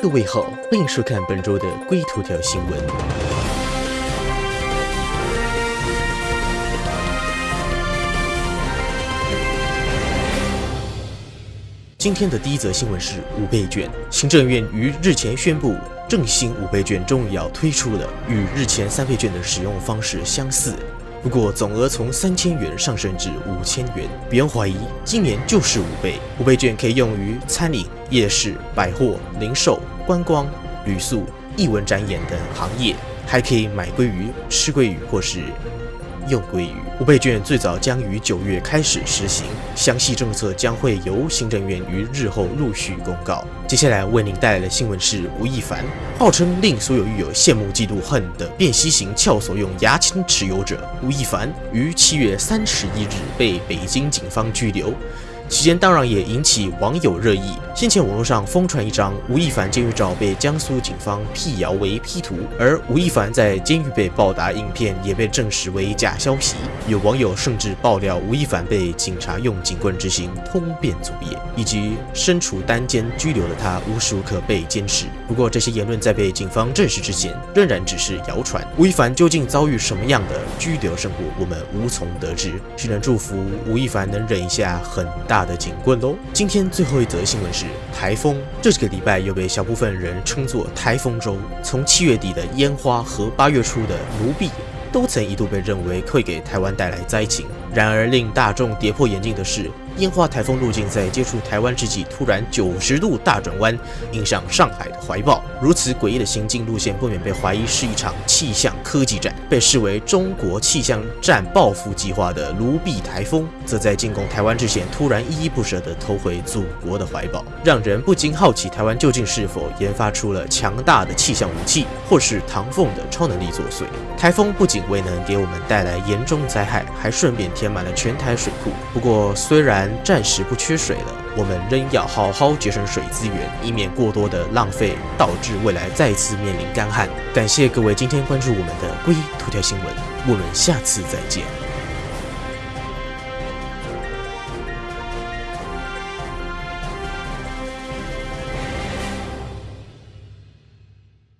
各位好，欢迎收看本周的龟头条新闻。今天的第一则新闻是五倍券，行政院于日前宣布，振兴五倍券终于要推出了，与日前三倍券的使用方式相似。不过总额从三千元上升至五千元，不用怀疑，今年就是五倍。五倍券可以用于餐饮、夜市、百货、零售、观光。旅宿、艺文展演等行业，还可以买鲑鱼、吃鲑鱼或是又归于。五倍券最早将于九月开始实行，详细政策将会由行政院于日后陆续公告。接下来为您带来的新闻是吴亦凡，号称令所有狱友羡慕嫉妒恨的辨析型撬锁用牙签持有者吴亦凡，于七月三十一日被北京警方拘留。期间当然也引起网友热议。先前网络上疯传一张吴亦凡监狱照被江苏警方辟谣为 P 图，而吴亦凡在监狱被暴打影片也被证实为假消息。有网友甚至爆料吴亦凡被警察用警棍执行通便作业，以及身处单间拘留的他无时无刻被监视。不过这些言论在被警方证实之前，仍然只是谣传。吴亦凡究竟遭遇什么样的拘留生活，我们无从得知，只能祝福吴亦凡能忍一下很大。大的警棍喽！今天最后一则新闻是台风，这几个礼拜又被小部分人称作台风周。从七月底的烟花和八月初的奴婢，都曾一度被认为会给台湾带来灾情。然而令大众跌破眼镜的是。烟花台风路径在接触台湾之际，突然九十度大转弯，影响上海的怀抱。如此诡异的行进路线，不免被怀疑是一场气象科技战。被视为中国气象战报复计划的卢碧台风，则在进攻台湾之前，突然依依不舍地投回祖国的怀抱，让人不禁好奇：台湾究竟是否研发出了强大的气象武器，或是唐凤的超能力作祟？台风不仅未能给我们带来严重灾害，还顺便填满了全台水库。不过，虽然暂时不缺水了，我们仍要好好节省水资源，以免过多的浪费，导致未来再次面临干旱。感谢各位今天关注我们的龟头条新闻，我们下次再见。